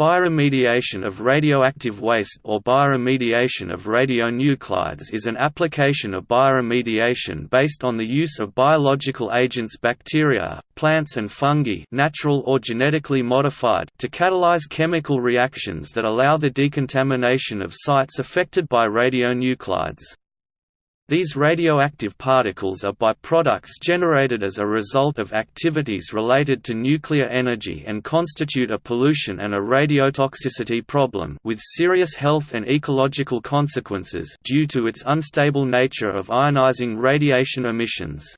Bioremediation of radioactive waste or bioremediation of radionuclides is an application of bioremediation based on the use of biological agents bacteria, plants and fungi natural or genetically modified to catalyze chemical reactions that allow the decontamination of sites affected by radionuclides. These radioactive particles are byproducts generated as a result of activities related to nuclear energy and constitute a pollution and a radiotoxicity problem with serious health and ecological consequences due to its unstable nature of ionizing radiation emissions.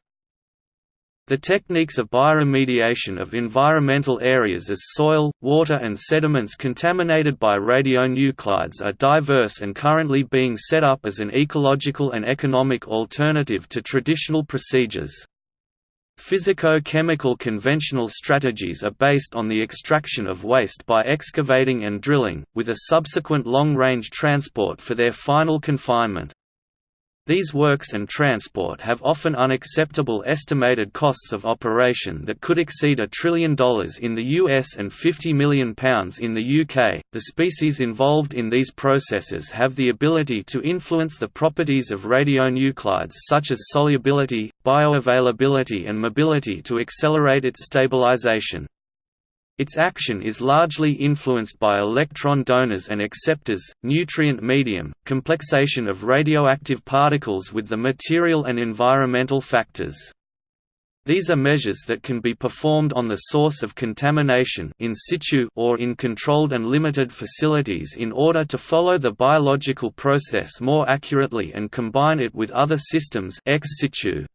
The techniques of bioremediation of environmental areas as soil, water and sediments contaminated by radionuclides are diverse and currently being set up as an ecological and economic alternative to traditional procedures. Physico-chemical conventional strategies are based on the extraction of waste by excavating and drilling, with a subsequent long-range transport for their final confinement. These works and transport have often unacceptable estimated costs of operation that could exceed a trillion dollars in the US and 50 million pounds in the UK. The species involved in these processes have the ability to influence the properties of radionuclides such as solubility, bioavailability and mobility to accelerate its stabilization. Its action is largely influenced by electron donors and acceptors, nutrient medium, complexation of radioactive particles with the material and environmental factors. These are measures that can be performed on the source of contamination in situ or in controlled and limited facilities in order to follow the biological process more accurately and combine it with other systems ex situ.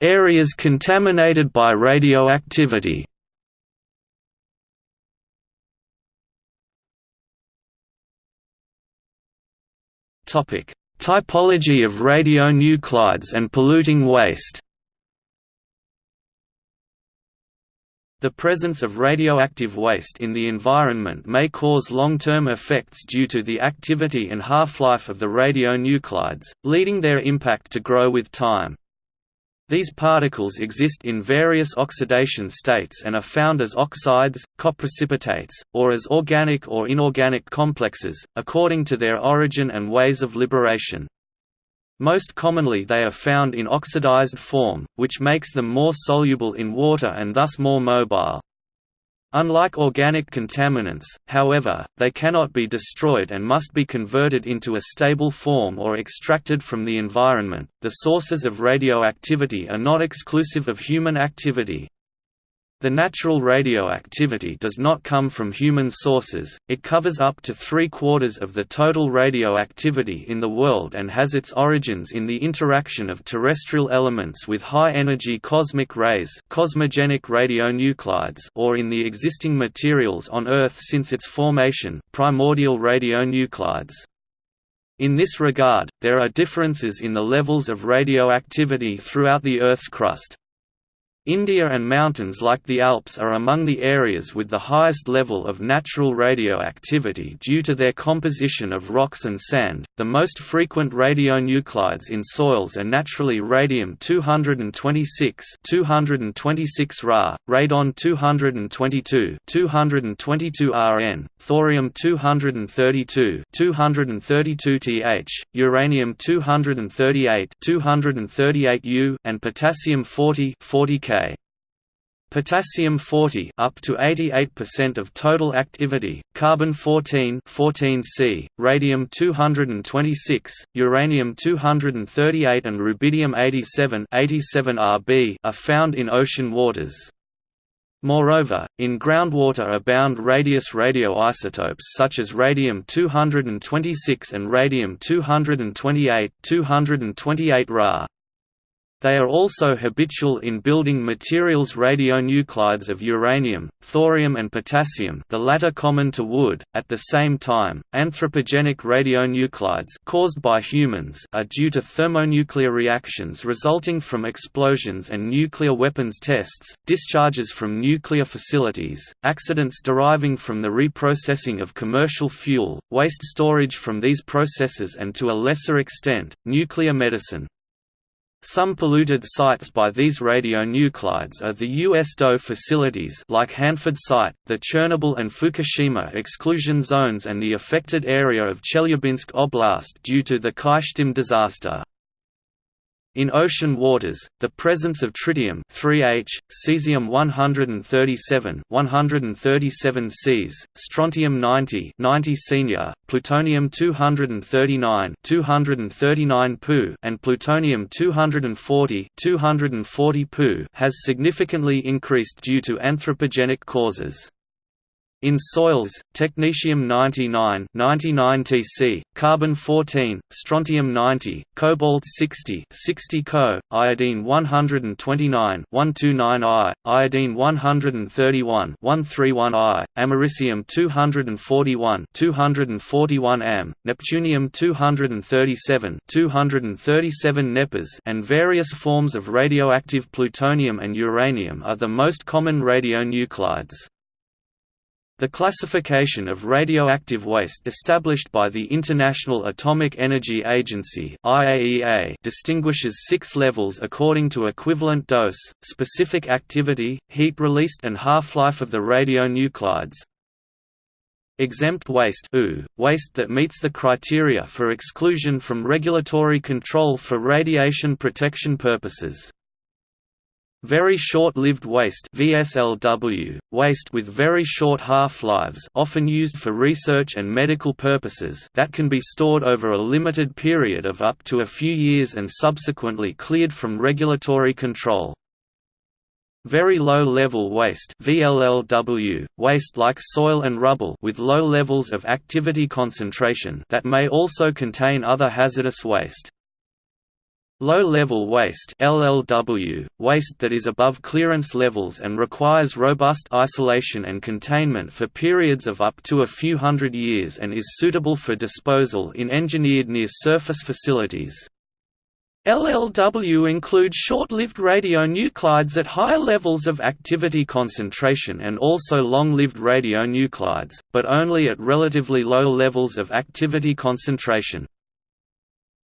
Areas contaminated by radioactivity. Topic: Typology of radionuclides and polluting waste. The presence of radioactive waste in the environment may cause long-term effects due to the activity and half-life of the radionuclides, leading their impact to grow with time. These particles exist in various oxidation states and are found as oxides, coprecipitates, or as organic or inorganic complexes, according to their origin and ways of liberation. Most commonly they are found in oxidized form, which makes them more soluble in water and thus more mobile. Unlike organic contaminants, however, they cannot be destroyed and must be converted into a stable form or extracted from the environment. The sources of radioactivity are not exclusive of human activity. The natural radioactivity does not come from human sources, it covers up to three-quarters of the total radioactivity in the world and has its origins in the interaction of terrestrial elements with high-energy cosmic rays cosmogenic radionuclides or in the existing materials on Earth since its formation primordial radionuclides. In this regard, there are differences in the levels of radioactivity throughout the Earth's crust. India and mountains like the Alps are among the areas with the highest level of natural radioactivity due to their composition of rocks and sand. The most frequent radionuclides in soils are naturally radium-226, 226 Ra, radon-222, 222 Rn, thorium-232, 232 Th, uranium-238, 238 U, and potassium-40, 40 K. Potassium 40 up to 88% of total activity, carbon 14 14C, radium 226, uranium 238 and rubidium 87 87 Rb are found in ocean waters. Moreover, in groundwater abound radius radioisotopes such as radium-226 and radium-228 228 Ra. They are also habitual in building materials radionuclides of uranium, thorium and potassium the latter common to wood. At the same time, anthropogenic radionuclides caused by humans are due to thermonuclear reactions resulting from explosions and nuclear weapons tests, discharges from nuclear facilities, accidents deriving from the reprocessing of commercial fuel, waste storage from these processes and to a lesser extent, nuclear medicine. Some polluted sites by these radionuclides are the U.S. DOE facilities like Hanford Site, the Chernobyl and Fukushima exclusion zones and the affected area of Chelyabinsk Oblast due to the Kyshtym disaster. In ocean waters, the presence of tritium 3H, cesium-137 137 Cs, strontium-90 90 senior, plutonium-239 239 Pu and plutonium-240 240 Pu has significantly increased due to anthropogenic causes. In soils, technetium-99 99 Tc, carbon-14, strontium-90, cobalt-60 60 Co, iodine-129 129 I, iodine-131 131 I, americium-241 241 Am, neptunium-237 237 Nepes and various forms of radioactive plutonium and uranium are the most common radionuclides. The classification of radioactive waste established by the International Atomic Energy Agency (IAEA) distinguishes 6 levels according to equivalent dose, specific activity, heat released and half-life of the radionuclides. Exempt waste waste that meets the criteria for exclusion from regulatory control for radiation protection purposes. Very short-lived waste VSLW, waste with very short half-lives often used for research and medical purposes that can be stored over a limited period of up to a few years and subsequently cleared from regulatory control. Very low-level waste VLLW, waste like soil and rubble with low levels of activity concentration that may also contain other hazardous waste. Low-level waste LLW, waste that is above clearance levels and requires robust isolation and containment for periods of up to a few hundred years and is suitable for disposal in engineered near-surface facilities. LLW include short-lived radionuclides at higher levels of activity concentration and also long-lived radionuclides, but only at relatively low levels of activity concentration.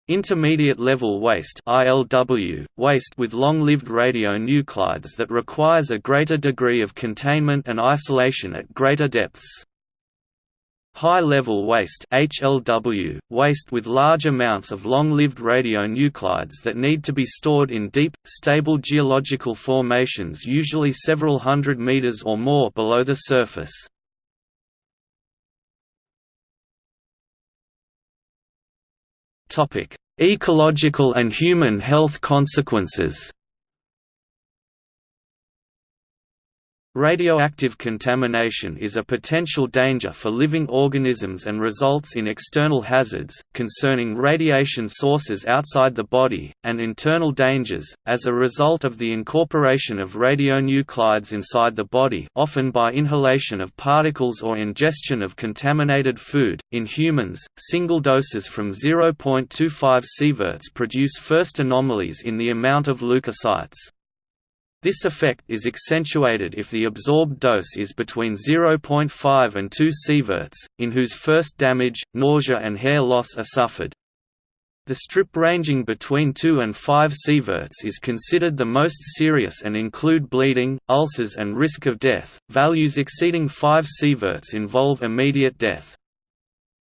Intermediate level waste ILW, waste with long-lived radionuclides that requires a greater degree of containment and isolation at greater depths. High-level waste HLW, waste with large amounts of long-lived radionuclides that need to be stored in deep, stable geological formations usually several hundred meters or more below the surface. Ecological and human health consequences Radioactive contamination is a potential danger for living organisms and results in external hazards, concerning radiation sources outside the body, and internal dangers, as a result of the incorporation of radionuclides inside the body often by inhalation of particles or ingestion of contaminated food. In humans, single doses from 0.25 sieverts produce first anomalies in the amount of leukocytes. This effect is accentuated if the absorbed dose is between 0.5 and 2 sieverts, in whose first damage, nausea and hair loss are suffered. The strip ranging between 2 and 5 sieverts is considered the most serious and include bleeding, ulcers and risk of death. Values exceeding 5 sieverts involve immediate death.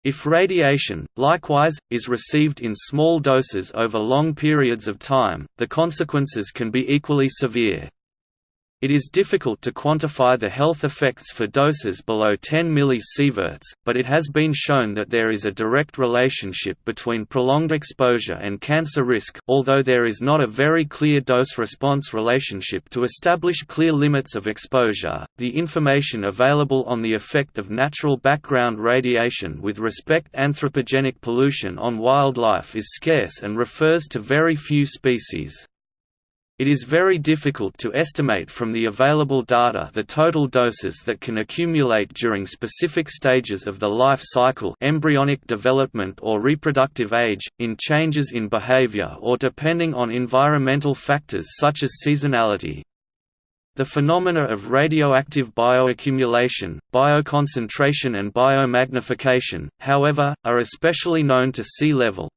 If radiation, likewise, is received in small doses over long periods of time, the consequences can be equally severe. It is difficult to quantify the health effects for doses below 10 millisieverts, but it has been shown that there is a direct relationship between prolonged exposure and cancer risk although there is not a very clear dose-response relationship to establish clear limits of exposure. The information available on the effect of natural background radiation with respect anthropogenic pollution on wildlife is scarce and refers to very few species. It is very difficult to estimate from the available data the total doses that can accumulate during specific stages of the life cycle embryonic development or reproductive age, in changes in behavior or depending on environmental factors such as seasonality. The phenomena of radioactive bioaccumulation, bioconcentration and biomagnification, however, are especially known to sea level.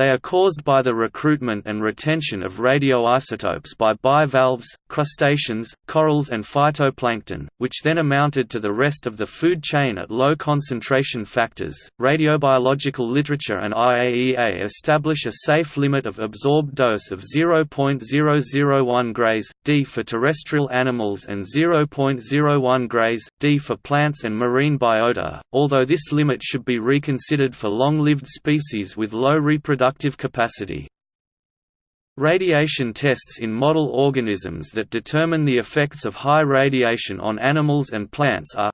They are caused by the recruitment and retention of radioisotopes by bivalves, crustaceans, corals and phytoplankton, which then amounted to the rest of the food chain at low concentration factors. Radiobiological literature and IAEA establish a safe limit of absorbed dose of 0.001 grays D for terrestrial animals and 0.01 grays D for plants and marine biota, although this limit should be reconsidered for long-lived species with low reproductive reproductive capacity. Radiation tests in model organisms that determine the effects of high radiation on animals and plants are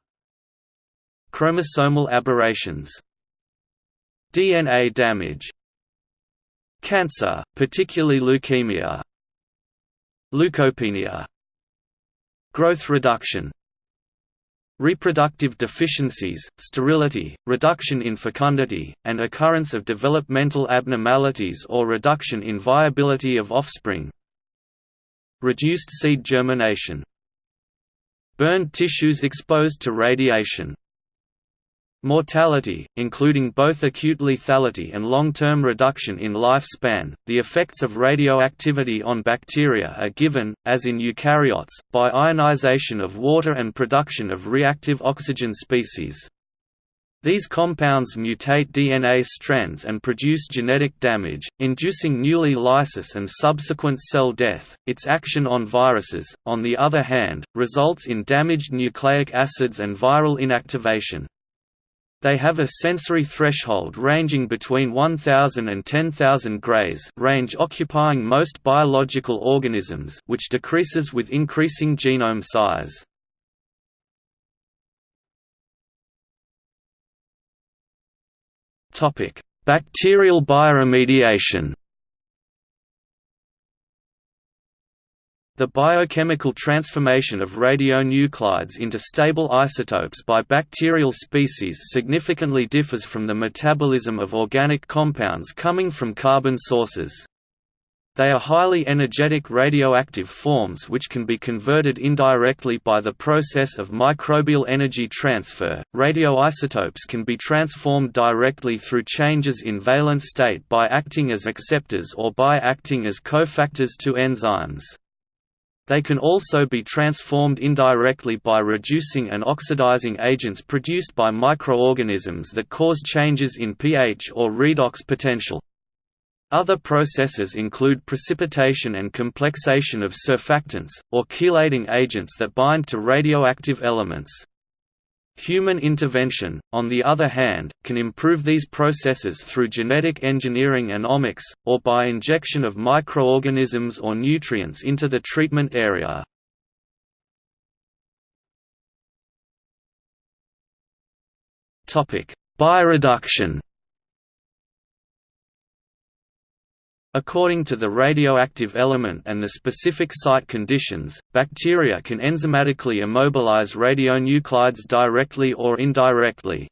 Chromosomal aberrations DNA damage Cancer, particularly leukemia Leukopenia Growth reduction Reproductive deficiencies, sterility, reduction in fecundity, and occurrence of developmental abnormalities or reduction in viability of offspring. Reduced seed germination. Burned tissues exposed to radiation Mortality, including both acute lethality and long-term reduction in lifespan. The effects of radioactivity on bacteria are given, as in eukaryotes, by ionization of water and production of reactive oxygen species. These compounds mutate DNA strands and produce genetic damage, inducing newly lysis and subsequent cell death. Its action on viruses, on the other hand, results in damaged nucleic acids and viral inactivation. They have a sensory threshold ranging between 1000 and 10,000 grays range occupying most biological organisms which decreases with increasing genome size. Bacterial bioremediation The biochemical transformation of radionuclides into stable isotopes by bacterial species significantly differs from the metabolism of organic compounds coming from carbon sources. They are highly energetic radioactive forms which can be converted indirectly by the process of microbial energy transfer. Radioisotopes can be transformed directly through changes in valence state by acting as acceptors or by acting as cofactors to enzymes. They can also be transformed indirectly by reducing and oxidizing agents produced by microorganisms that cause changes in pH or redox potential. Other processes include precipitation and complexation of surfactants, or chelating agents that bind to radioactive elements. Human intervention, on the other hand, can improve these processes through genetic engineering and omics, or by injection of microorganisms or nutrients into the treatment area. Bioreduction According to the radioactive element and the specific site conditions, bacteria can enzymatically immobilize radionuclides directly or indirectly.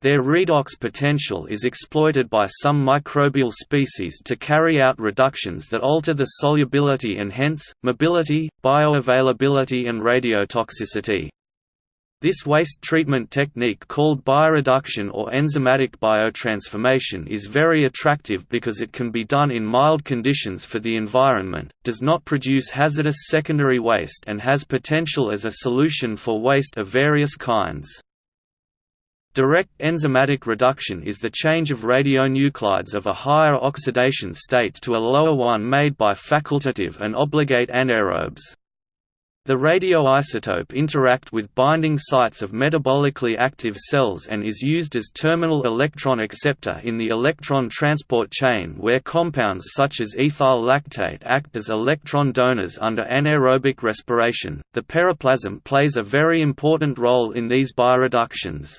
Their redox potential is exploited by some microbial species to carry out reductions that alter the solubility and hence, mobility, bioavailability and radiotoxicity. This waste treatment technique called bioreduction or enzymatic biotransformation is very attractive because it can be done in mild conditions for the environment, does not produce hazardous secondary waste and has potential as a solution for waste of various kinds. Direct enzymatic reduction is the change of radionuclides of a higher oxidation state to a lower one made by facultative and obligate anaerobes. The radioisotope interact with binding sites of metabolically active cells and is used as terminal electron acceptor in the electron transport chain where compounds such as ethyl lactate act as electron donors under anaerobic respiration. The periplasm plays a very important role in these bioreductions.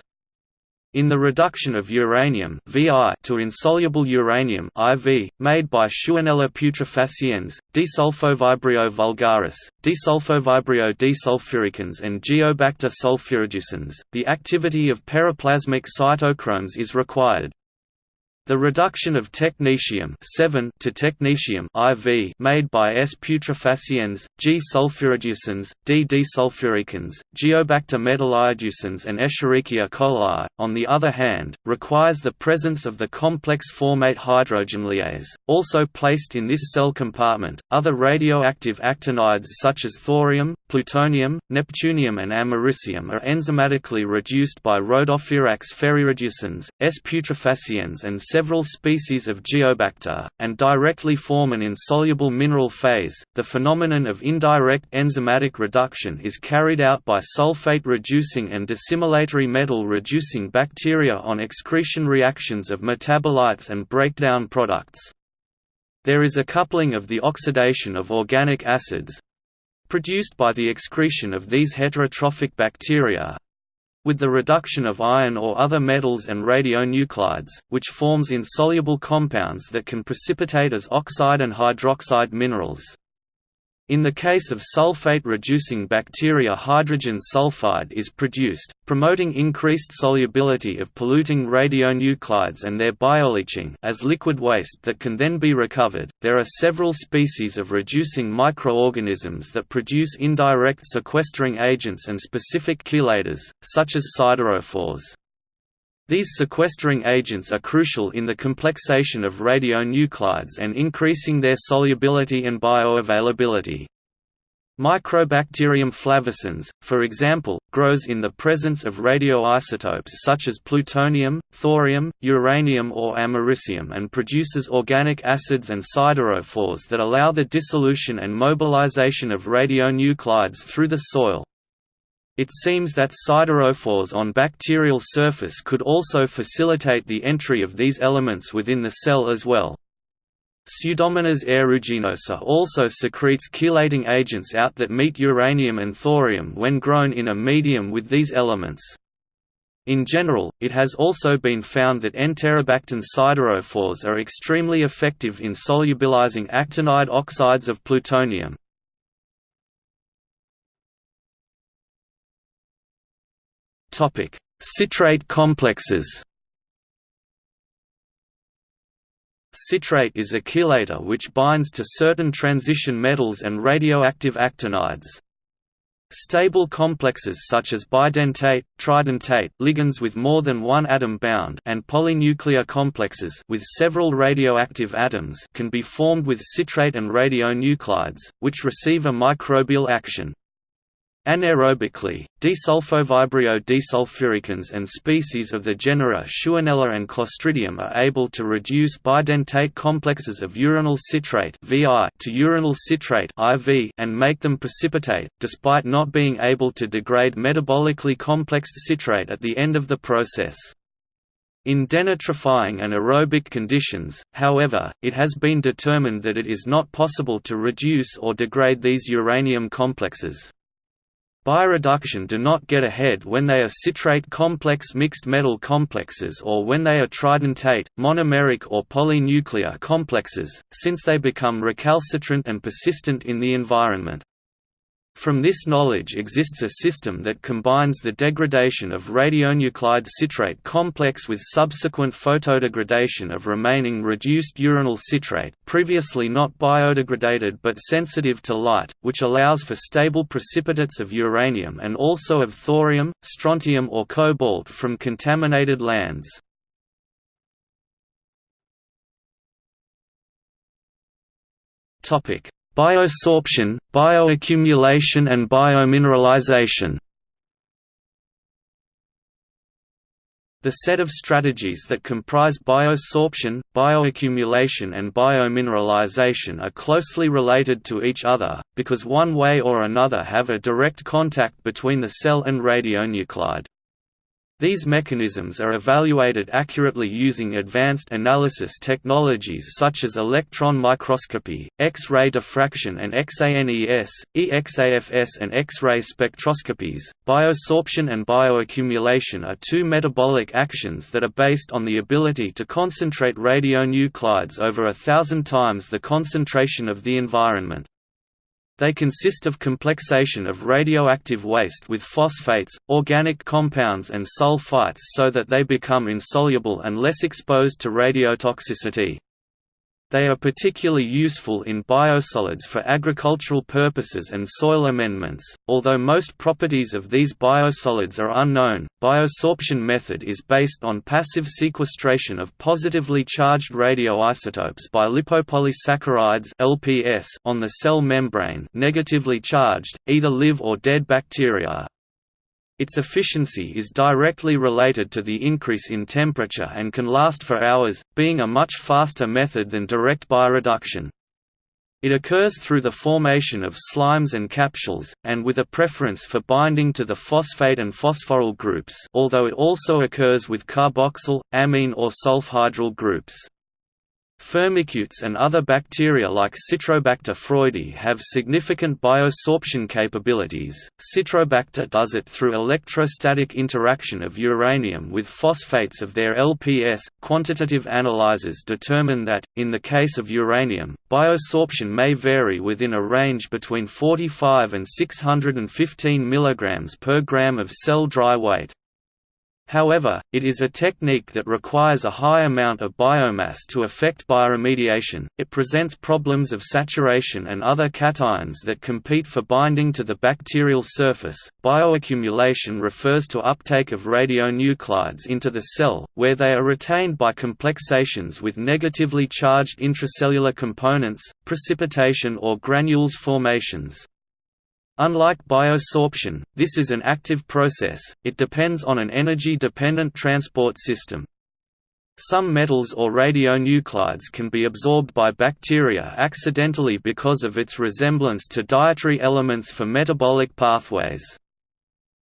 In the reduction of uranium VI to insoluble uranium IV, made by Shewanella putrefaciens, desulfovibrio vulgaris, desulfovibrio desulfuricans and Geobacter sulfurreducens, the activity of periplasmic cytochromes is required. The reduction of technetium to technetium IV made by S. putrefaciens, G. sulfurreducens, D. desulfuricans, Geobacter metallireducens and Escherichia coli, on the other hand, requires the presence of the complex formate hydrogenlyase, also placed in this cell compartment. Other radioactive actinides such as thorium, plutonium, neptunium and americium are enzymatically reduced by Rhodoferax ferrireducens, S. putrefaciens and several species of Geobacter, and directly form an insoluble mineral phase. The phenomenon of indirect enzymatic reduction is carried out by sulfate-reducing and dissimilatory metal-reducing bacteria on excretion reactions of metabolites and breakdown products. There is a coupling of the oxidation of organic acids produced by the excretion of these heterotrophic bacteria with the reduction of iron or other metals and radionuclides, which forms insoluble compounds that can precipitate as oxide and hydroxide minerals. In the case of sulfate-reducing bacteria hydrogen sulfide is produced, promoting increased solubility of polluting radionuclides and their bioleaching as liquid waste that can then be recovered. There are several species of reducing microorganisms that produce indirect sequestering agents and specific chelators, such as siderophores. These sequestering agents are crucial in the complexation of radionuclides and increasing their solubility and bioavailability. Microbacterium flavescens, for example, grows in the presence of radioisotopes such as plutonium, thorium, uranium or americium and produces organic acids and siderophores that allow the dissolution and mobilization of radionuclides through the soil. It seems that siderophores on bacterial surface could also facilitate the entry of these elements within the cell as well. Pseudomonas aeruginosa also secretes chelating agents out that meet uranium and thorium when grown in a medium with these elements. In general, it has also been found that Enterobactin siderophores are extremely effective in solubilizing actinide oxides of plutonium. Topic: Citrate complexes. Citrate is a chelator which binds to certain transition metals and radioactive actinides. Stable complexes such as bidentate, tridentate ligands with more than one atom bound and polynuclear complexes with several radioactive atoms can be formed with citrate and radionuclides, which receive a microbial action. Anaerobically, desulfovibrio desulfuricans and species of the genera Shewanella and Clostridium are able to reduce bidentate complexes of uranyl citrate to uranyl citrate and make them precipitate, despite not being able to degrade metabolically complex citrate at the end of the process. In denitrifying and aerobic conditions, however, it has been determined that it is not possible to reduce or degrade these uranium complexes. Bioreduction do not get ahead when they are citrate complex mixed metal complexes or when they are tridentate, monomeric or polynuclear complexes, since they become recalcitrant and persistent in the environment. From this knowledge exists a system that combines the degradation of radionuclide citrate complex with subsequent photodegradation of remaining reduced uranyl citrate previously not biodegraded but sensitive to light, which allows for stable precipitates of uranium and also of thorium, strontium or cobalt from contaminated lands. Topic Biosorption, bioaccumulation and biomineralization The set of strategies that comprise biosorption, bioaccumulation and biomineralization are closely related to each other, because one way or another have a direct contact between the cell and radionuclide. These mechanisms are evaluated accurately using advanced analysis technologies such as electron microscopy, X-ray diffraction and XANES, EXAFS and X-ray spectroscopies. Biosorption and bioaccumulation are two metabolic actions that are based on the ability to concentrate radionuclides over a thousand times the concentration of the environment. They consist of complexation of radioactive waste with phosphates, organic compounds and sulfites so that they become insoluble and less exposed to radiotoxicity. They are particularly useful in biosolids for agricultural purposes and soil amendments. Although most properties of these biosolids are unknown, biosorption method is based on passive sequestration of positively charged radioisotopes by lipopolysaccharides (LPS) on the cell membrane, negatively charged, either live or dead bacteria. Its efficiency is directly related to the increase in temperature and can last for hours, being a much faster method than direct bioreduction. It occurs through the formation of slimes and capsules, and with a preference for binding to the phosphate and phosphoryl groups although it also occurs with carboxyl, amine or sulfhydryl groups. Firmicutes and other bacteria like Citrobacter freundii have significant biosorption capabilities. Citrobacter does it through electrostatic interaction of uranium with phosphates of their LPS. Quantitative analyzers determine that, in the case of uranium, biosorption may vary within a range between 45 and 615 mg per gram of cell dry weight. However, it is a technique that requires a high amount of biomass to affect bioremediation. It presents problems of saturation and other cations that compete for binding to the bacterial surface. Bioaccumulation refers to uptake of radionuclides into the cell, where they are retained by complexations with negatively charged intracellular components, precipitation or granules formations. Unlike biosorption, this is an active process, it depends on an energy-dependent transport system. Some metals or radionuclides can be absorbed by bacteria accidentally because of its resemblance to dietary elements for metabolic pathways.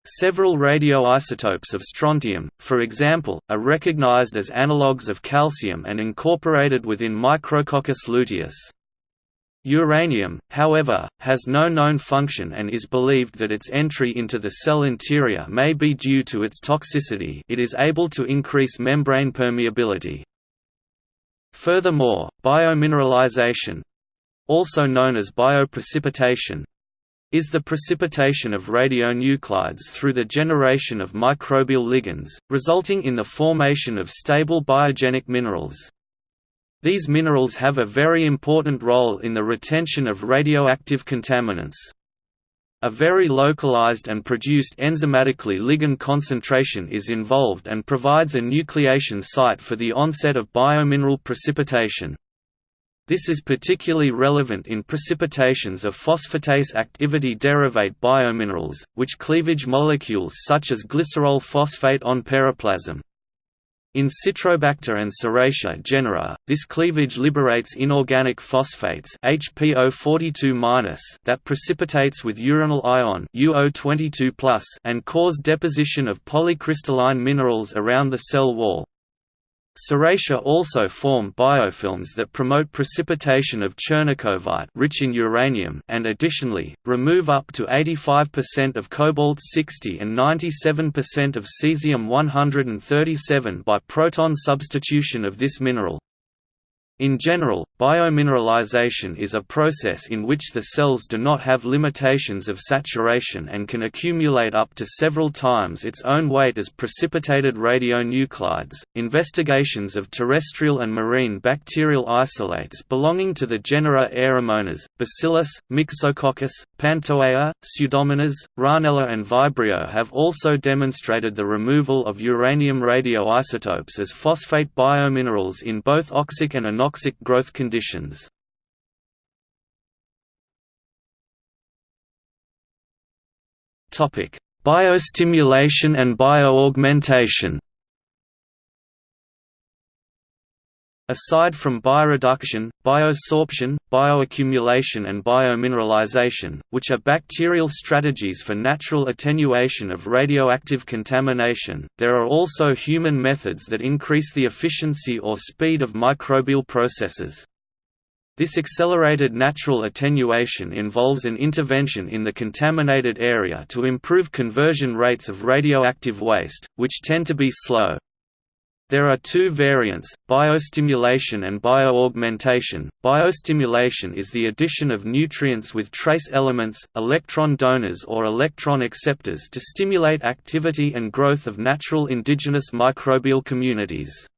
Several radioisotopes of strontium, for example, are recognized as analogues of calcium and incorporated within Micrococcus luteus. Uranium, however, has no known function and is believed that its entry into the cell interior may be due to its toxicity it is able to increase membrane permeability. Furthermore, biomineralization—also known as bioprecipitation, is the precipitation of radionuclides through the generation of microbial ligands, resulting in the formation of stable biogenic minerals. These minerals have a very important role in the retention of radioactive contaminants. A very localized and produced enzymatically ligand concentration is involved and provides a nucleation site for the onset of biomineral precipitation. This is particularly relevant in precipitations of phosphatase activity derivate biominerals, which cleavage molecules such as glycerol phosphate on periplasm. In Citrobacter and Serratia genera, this cleavage liberates inorganic phosphates HPO42- that precipitates with uranyl ion UO22+ and cause deposition of polycrystalline minerals around the cell wall. Serratia also form biofilms that promote precipitation of Chernikovite rich in uranium and additionally, remove up to 85% of cobalt-60 and 97% of cesium-137 by proton substitution of this mineral. In general, biomineralization is a process in which the cells do not have limitations of saturation and can accumulate up to several times its own weight as precipitated radionuclides. Investigations of terrestrial and marine bacterial isolates belonging to the genera Aeromonas, Bacillus, Myxococcus, Pantoea, Pseudomonas, Rahnella, and Vibrio have also demonstrated the removal of uranium radioisotopes as phosphate biominerals in both oxic and anoxic anoxic growth conditions. Biostimulation and bioaugmentation Aside from bioreduction, biosorption, bioaccumulation and biomineralization, which are bacterial strategies for natural attenuation of radioactive contamination, there are also human methods that increase the efficiency or speed of microbial processes. This accelerated natural attenuation involves an intervention in the contaminated area to improve conversion rates of radioactive waste, which tend to be slow. There are two variants, biostimulation and bioaugmentation. Biostimulation is the addition of nutrients with trace elements, electron donors or electron acceptors to stimulate activity and growth of natural indigenous microbial communities.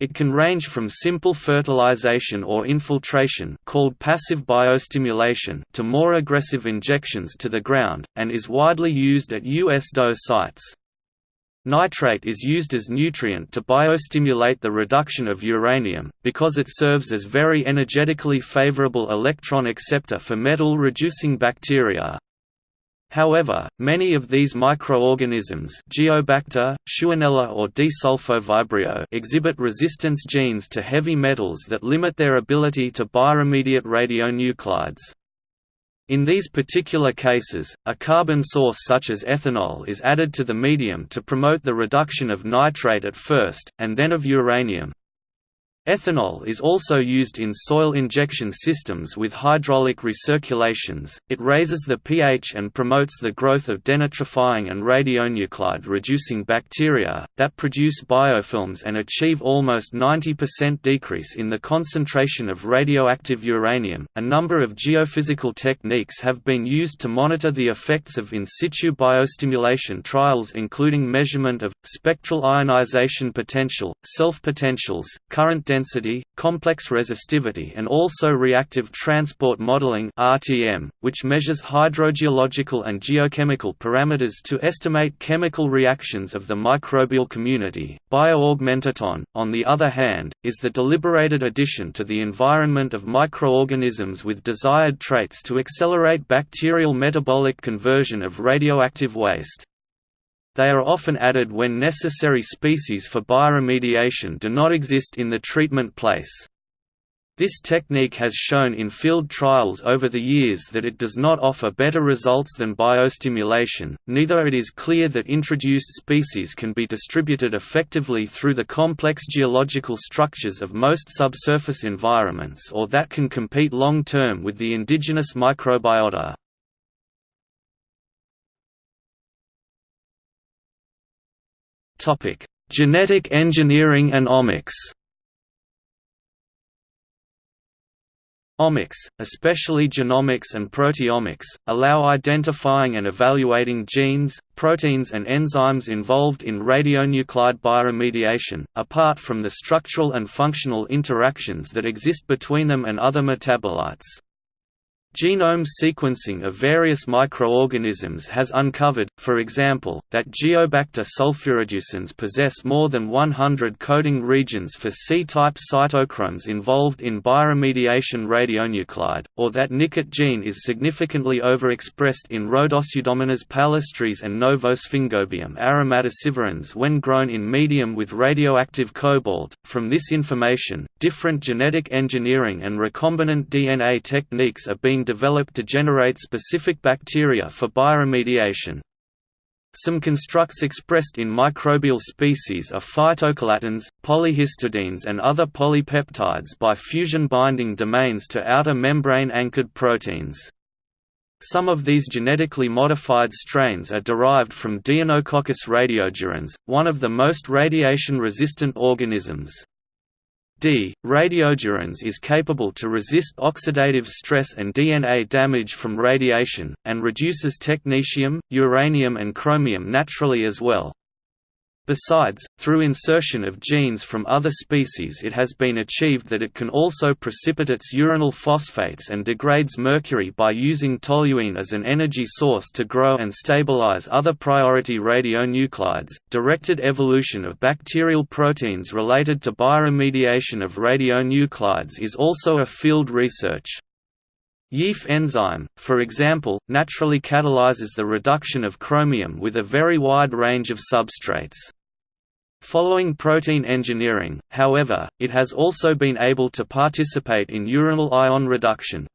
It can range from simple fertilization or infiltration called passive biostimulation to more aggressive injections to the ground, and is widely used at USDO sites. Nitrate is used as nutrient to biostimulate the reduction of uranium, because it serves as very energetically favorable electron acceptor for metal-reducing bacteria. However, many of these microorganisms Geobacter, Shewanella or Desulfovibrio exhibit resistance genes to heavy metals that limit their ability to bioremediate radionuclides. In these particular cases, a carbon source such as ethanol is added to the medium to promote the reduction of nitrate at first, and then of uranium. Ethanol is also used in soil injection systems with hydraulic recirculations. It raises the pH and promotes the growth of denitrifying and radionuclide reducing bacteria that produce biofilms and achieve almost 90% decrease in the concentration of radioactive uranium. A number of geophysical techniques have been used to monitor the effects of in situ biostimulation trials including measurement of spectral ionization potential, self potentials, current density density, complex resistivity and also reactive transport modeling which measures hydrogeological and geochemical parameters to estimate chemical reactions of the microbial community. Bioaugmentation, on the other hand, is the deliberated addition to the environment of microorganisms with desired traits to accelerate bacterial metabolic conversion of radioactive waste. They are often added when necessary species for bioremediation do not exist in the treatment place. This technique has shown in field trials over the years that it does not offer better results than biostimulation, neither it is clear that introduced species can be distributed effectively through the complex geological structures of most subsurface environments or that can compete long-term with the indigenous microbiota. Topic: Genetic engineering and omics. Omics, especially genomics and proteomics, allow identifying and evaluating genes, proteins and enzymes involved in radionuclide bioremediation, apart from the structural and functional interactions that exist between them and other metabolites. Genome sequencing of various microorganisms has uncovered, for example, that Geobacter sulfurreducens possess more than 100 coding regions for C-type cytochromes involved in bioremediation radionuclide, or that NiCoT gene is significantly overexpressed in Rhodopseudomonas palustris and Novosphingobium aromaticivorans when grown in medium with radioactive cobalt. From this information, different genetic engineering and recombinant DNA techniques are being developed to generate specific bacteria for bioremediation. Some constructs expressed in microbial species are phytochelatins, polyhistidines and other polypeptides by fusion binding domains to outer membrane-anchored proteins. Some of these genetically modified strains are derived from Deinococcus radiodurans, one of the most radiation-resistant organisms. D. radiodurans is capable to resist oxidative stress and DNA damage from radiation, and reduces technetium, uranium and chromium naturally as well. Besides, through insertion of genes from other species it has been achieved that it can also precipitates uranyl phosphates and degrades mercury by using toluene as an energy source to grow and stabilize other priority radionuclides. Directed evolution of bacterial proteins related to bioremediation of radionuclides is also a field research. YEAF enzyme, for example, naturally catalyzes the reduction of chromium with a very wide range of substrates. Following protein engineering, however, it has also been able to participate in uranyl ion reduction.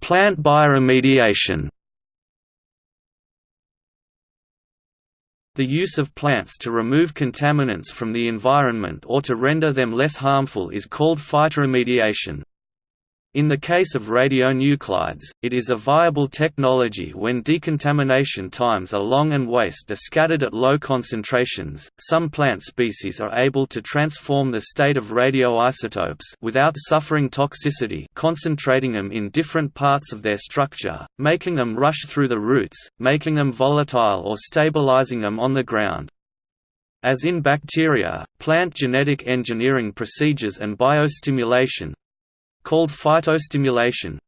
Plant bioremediation The use of plants to remove contaminants from the environment or to render them less harmful is called phytoremediation. In the case of radionuclides, it is a viable technology when decontamination times are long and waste are scattered at low concentrations. Some plant species are able to transform the state of radioisotopes without suffering toxicity, concentrating them in different parts of their structure, making them rush through the roots, making them volatile or stabilizing them on the ground. As in bacteria, plant genetic engineering procedures and biostimulation, called phytostimulation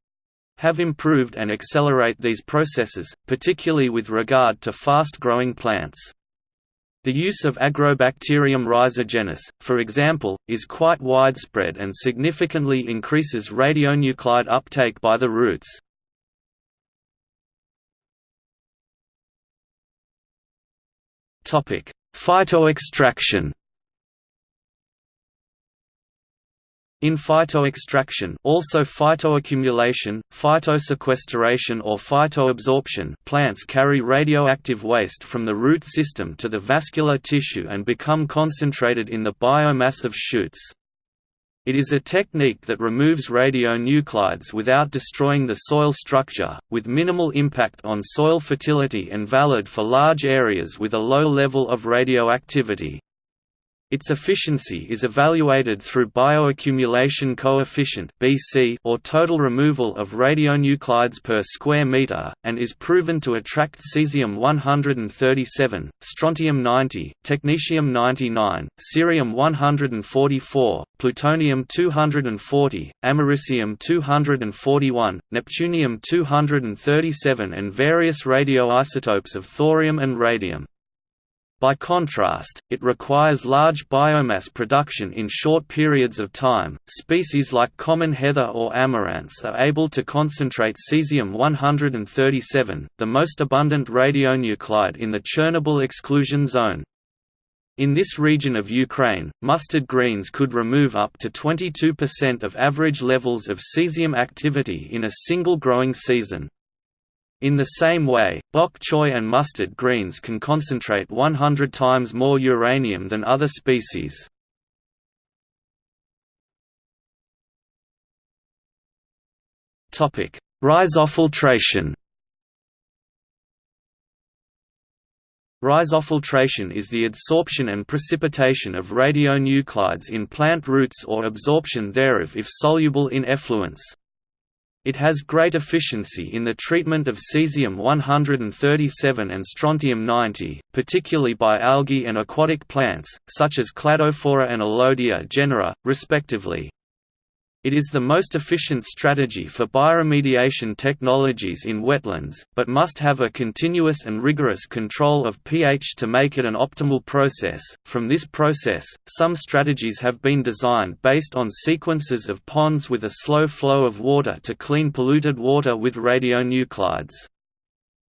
have improved and accelerate these processes, particularly with regard to fast-growing plants. The use of Agrobacterium rhizogenes, for example, is quite widespread and significantly increases radionuclide uptake by the roots. Phytoextraction In phytoextraction also phytoaccumulation, phytosequestration or phytoabsorption plants carry radioactive waste from the root system to the vascular tissue and become concentrated in the biomass of shoots. It is a technique that removes radionuclides without destroying the soil structure, with minimal impact on soil fertility and valid for large areas with a low level of radioactivity. Its efficiency is evaluated through bioaccumulation coefficient (BC) or total removal of radionuclides per square meter, and is proven to attract cesium-137, strontium-90, technetium-99, cerium-144, plutonium-240, americium-241, neptunium-237 and various radioisotopes of thorium and radium. By contrast, it requires large biomass production in short periods of time. Species like common heather or amaranths are able to concentrate cesium-137, the most abundant radionuclide in the Chernobyl exclusion zone. In this region of Ukraine, mustard greens could remove up to 22% of average levels of cesium activity in a single growing season. In the same way, bok choy and mustard greens can concentrate 100 times more uranium than other species. Rhizofiltration Rhizofiltration is the adsorption and precipitation of radionuclides in plant roots or absorption thereof if soluble in effluents. It has great efficiency in the treatment of cesium-137 and strontium-90, particularly by algae and aquatic plants, such as Cladophora and Elodea genera, respectively. It is the most efficient strategy for bioremediation technologies in wetlands, but must have a continuous and rigorous control of pH to make it an optimal process. From this process, some strategies have been designed based on sequences of ponds with a slow flow of water to clean polluted water with radionuclides.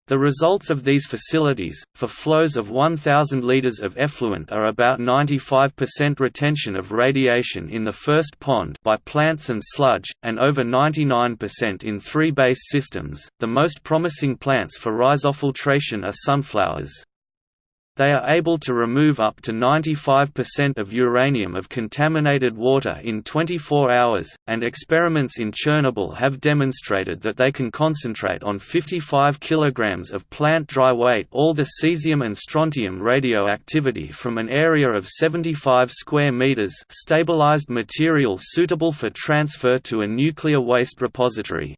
The results of these facilities, for flows of 1,000 litres of effluent are about 95% retention of radiation in the first pond by plants and sludge, and over 99% in three base systems. The most promising plants for rhizofiltration are sunflowers. They are able to remove up to 95% of uranium of contaminated water in 24 hours, and experiments in Chernobyl have demonstrated that they can concentrate on 55 kg of plant dry weight all the cesium and strontium radioactivity from an area of 75 square meters stabilized material suitable for transfer to a nuclear waste repository.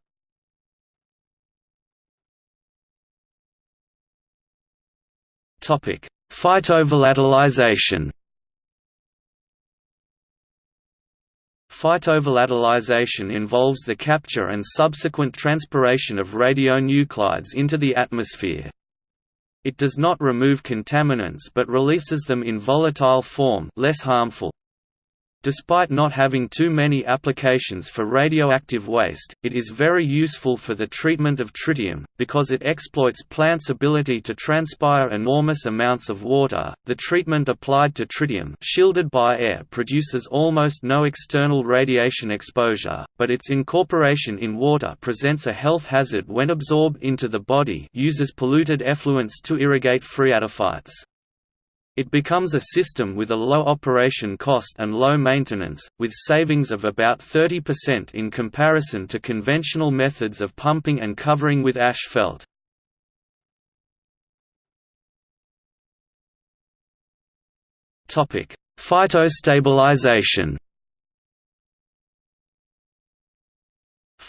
Phytovolatilization. Phytovolatilization involves the capture and subsequent transpiration of radionuclides into the atmosphere. It does not remove contaminants but releases them in volatile form less harmful. Despite not having too many applications for radioactive waste, it is very useful for the treatment of tritium, because it exploits plants' ability to transpire enormous amounts of water. The treatment applied to tritium shielded by air produces almost no external radiation exposure, but its incorporation in water presents a health hazard when absorbed into the body uses polluted effluents to irrigate phreatophytes. It becomes a system with a low operation cost and low maintenance, with savings of about 30% in comparison to conventional methods of pumping and covering with asphalt. Phytostabilization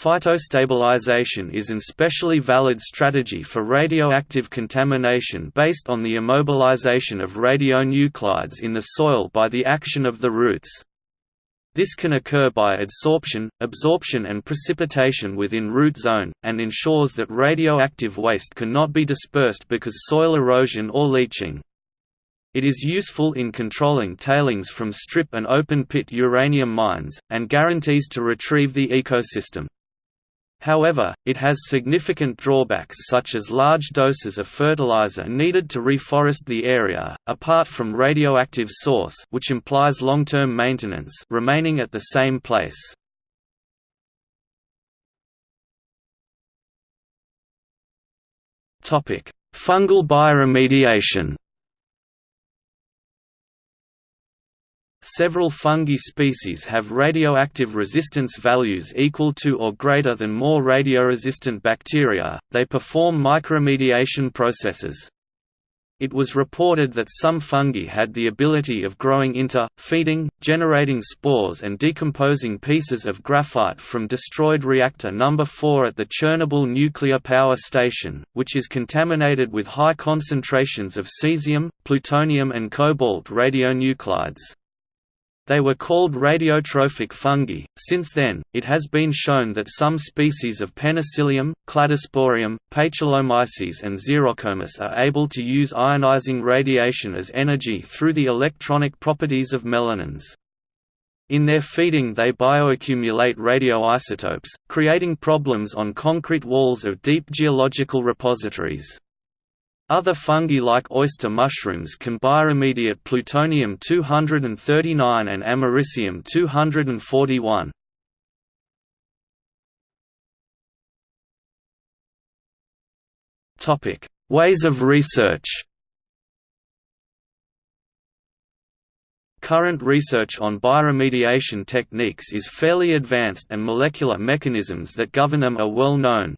Phytostabilization is an especially valid strategy for radioactive contamination based on the immobilization of radionuclides in the soil by the action of the roots. This can occur by adsorption, absorption and precipitation within root zone, and ensures that radioactive waste cannot be dispersed because soil erosion or leaching. It is useful in controlling tailings from strip and open-pit uranium mines, and guarantees to retrieve the ecosystem. However, it has significant drawbacks such as large doses of fertilizer needed to reforest the area, apart from radioactive source which implies long-term maintenance remaining at the same place. Fungal bioremediation Several fungi species have radioactive resistance values equal to or greater than more radioresistant bacteria. They perform mycoremediation processes. It was reported that some fungi had the ability of growing inter, feeding, generating spores and decomposing pieces of graphite from destroyed reactor number 4 at the Chernobyl nuclear power station, which is contaminated with high concentrations of cesium, plutonium and cobalt radionuclides. They were called radiotrophic fungi. Since then, it has been shown that some species of Penicillium, Cladosporium, Paecilomyces, and Xerocomus are able to use ionizing radiation as energy through the electronic properties of melanins. In their feeding they bioaccumulate radioisotopes, creating problems on concrete walls of deep geological repositories. Other fungi like oyster mushrooms can bioremediate plutonium-239 and americium-241. Ways of research Current research on bioremediation techniques is fairly advanced and molecular mechanisms that govern them are well known,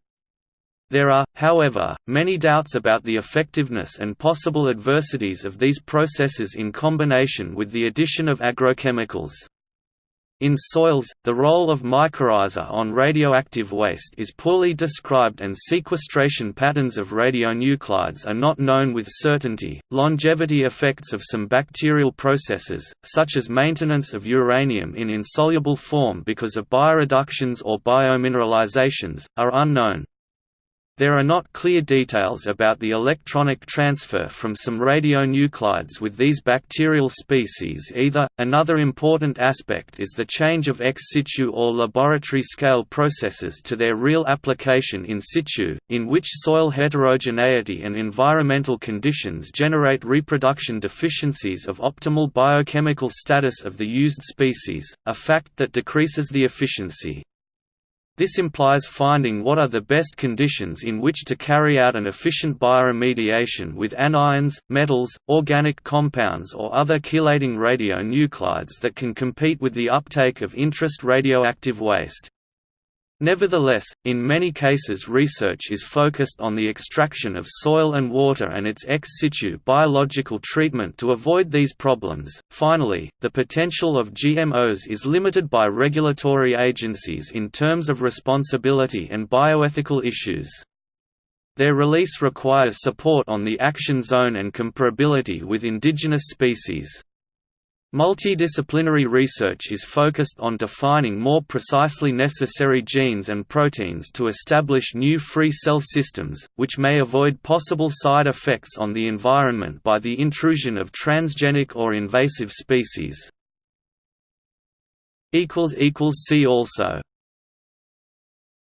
there are, however, many doubts about the effectiveness and possible adversities of these processes in combination with the addition of agrochemicals. In soils, the role of mycorrhiza on radioactive waste is poorly described and sequestration patterns of radionuclides are not known with certainty. Longevity effects of some bacterial processes, such as maintenance of uranium in insoluble form because of bioreductions or biomineralizations, are unknown. There are not clear details about the electronic transfer from some radionuclides with these bacterial species either. Another important aspect is the change of ex situ or laboratory scale processes to their real application in situ, in which soil heterogeneity and environmental conditions generate reproduction deficiencies of optimal biochemical status of the used species, a fact that decreases the efficiency. This implies finding what are the best conditions in which to carry out an efficient bioremediation with anions, metals, organic compounds or other chelating radionuclides that can compete with the uptake of interest radioactive waste. Nevertheless, in many cases research is focused on the extraction of soil and water and its ex situ biological treatment to avoid these problems. Finally, the potential of GMOs is limited by regulatory agencies in terms of responsibility and bioethical issues. Their release requires support on the action zone and comparability with indigenous species. Multidisciplinary research is focused on defining more precisely necessary genes and proteins to establish new free cell systems, which may avoid possible side effects on the environment by the intrusion of transgenic or invasive species. See also